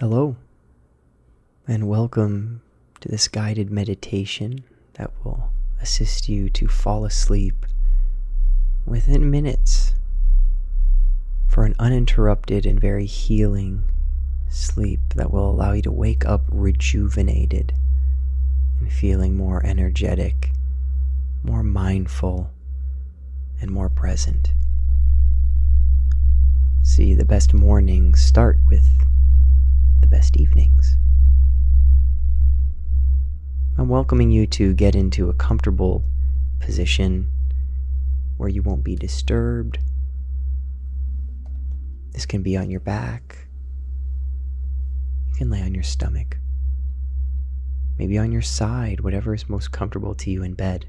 Hello, and welcome to this guided meditation that will assist you to fall asleep within minutes for an uninterrupted and very healing sleep that will allow you to wake up rejuvenated and feeling more energetic, more mindful, and more present. See, the best mornings start with the best evenings. I'm welcoming you to get into a comfortable position where you won't be disturbed. This can be on your back. You can lay on your stomach. Maybe on your side, whatever is most comfortable to you in bed.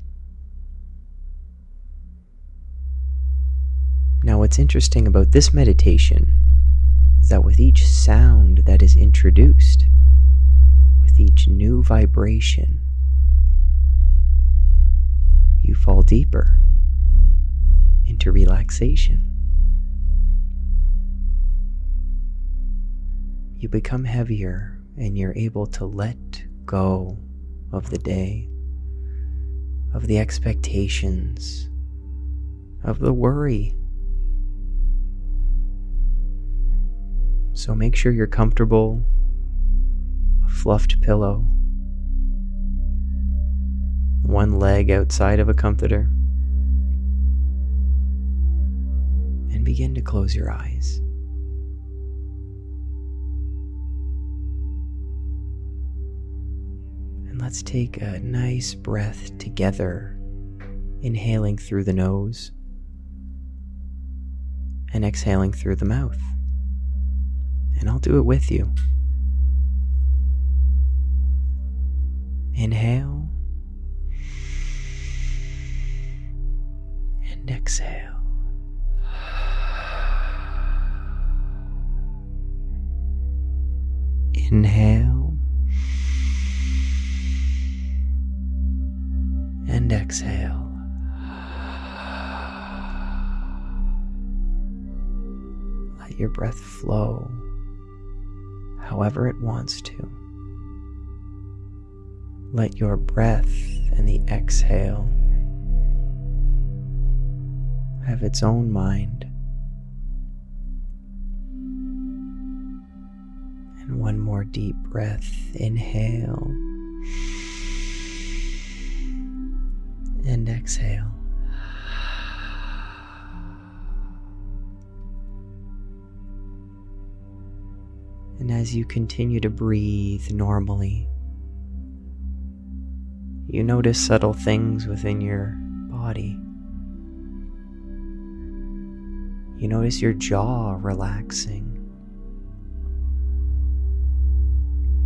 Now, what's interesting about this meditation is that with each sound that is introduced, new vibration, you fall deeper into relaxation. You become heavier and you're able to let go of the day, of the expectations, of the worry So make sure you're comfortable, fluffed pillow, one leg outside of a comforter, and begin to close your eyes. And let's take a nice breath together, inhaling through the nose and exhaling through the mouth and I'll do it with you. Inhale and exhale. Inhale and exhale. Let your breath flow however it wants to. Let your breath and the exhale have its own mind. And one more deep breath. Inhale and exhale. And as you continue to breathe normally, you notice subtle things within your body. You notice your jaw relaxing.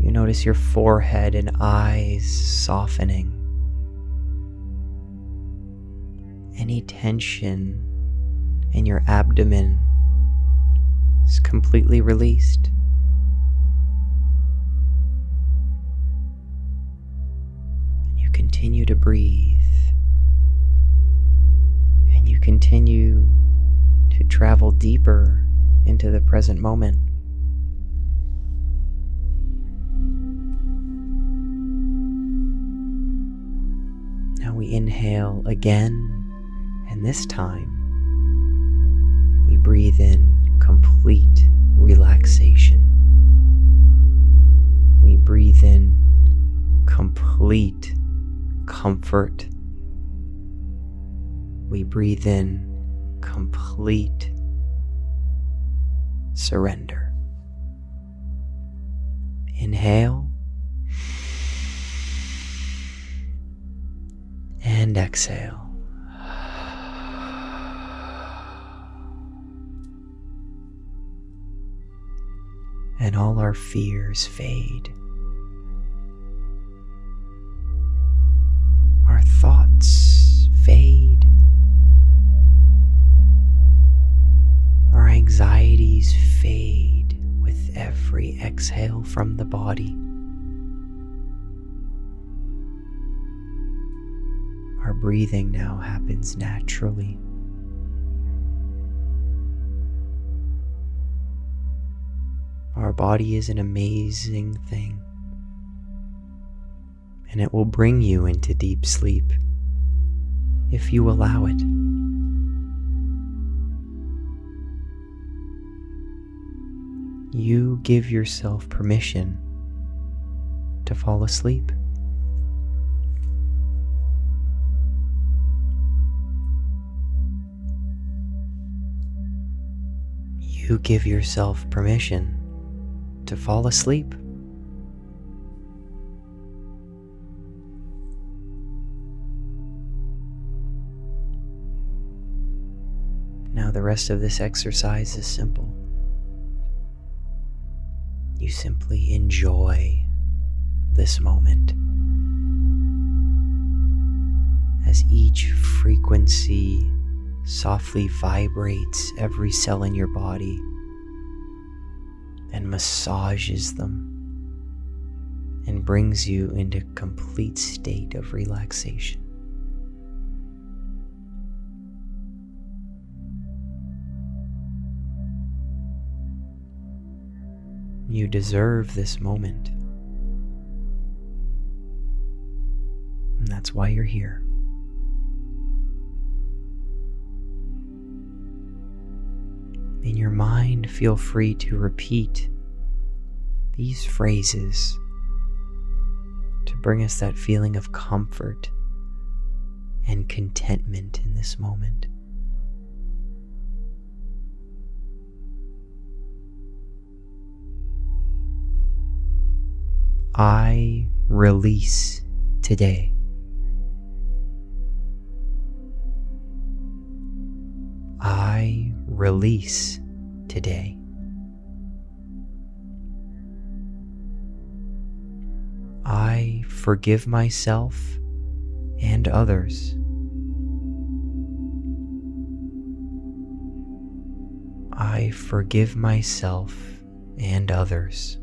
You notice your forehead and eyes softening. Any tension in your abdomen is completely released. Continue to breathe and you continue to travel deeper into the present moment. Now we inhale again, and this time we breathe in complete relaxation. We breathe in complete comfort. We breathe in complete surrender. Inhale and exhale. And all our fears fade. Thoughts fade, our anxieties fade with every exhale from the body. Our breathing now happens naturally. Our body is an amazing thing, and it will bring you into deep sleep if you allow it. You give yourself permission to fall asleep. You give yourself permission to fall asleep. The rest of this exercise is simple. You simply enjoy this moment as each frequency softly vibrates every cell in your body and massages them and brings you into complete state of relaxation. You deserve this moment. And that's why you're here. In your mind, feel free to repeat these phrases to bring us that feeling of comfort and contentment in this moment. I release today. I release today. I forgive myself and others. I forgive myself and others.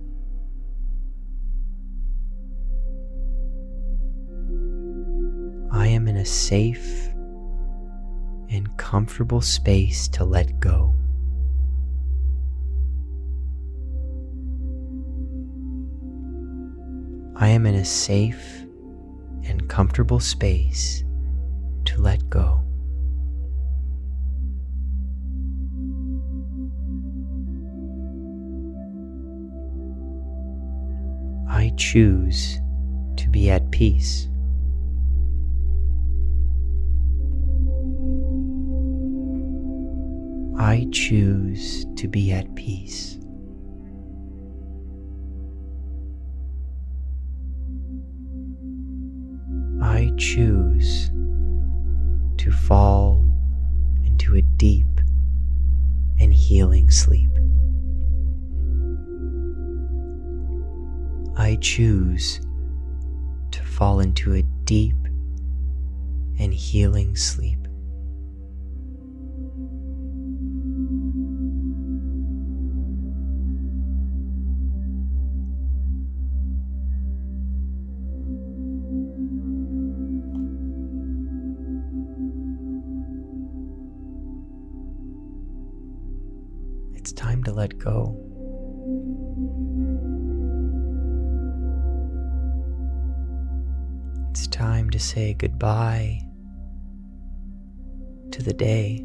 A safe and comfortable space to let go. I am in a safe and comfortable space to let go. I choose to be at peace. I choose to be at peace. I choose to fall into a deep and healing sleep. I choose to fall into a deep and healing sleep. It's time to let go. It's time to say goodbye to the day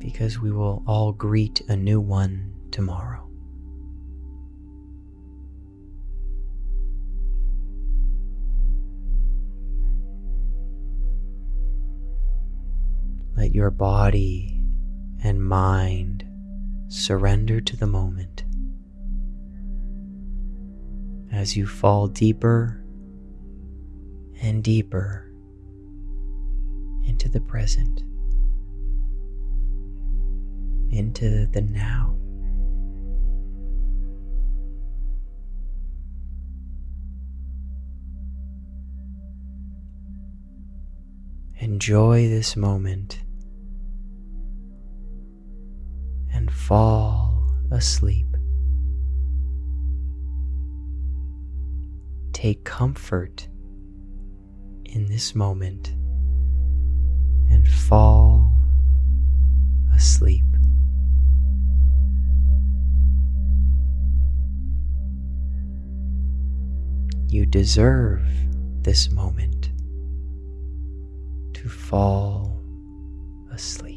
because we will all greet a new one tomorrow. Let your body and mind surrender to the moment as you fall deeper and deeper into the present, into the now. Enjoy this moment and fall asleep. Take comfort in this moment and fall asleep. You deserve this moment to fall asleep.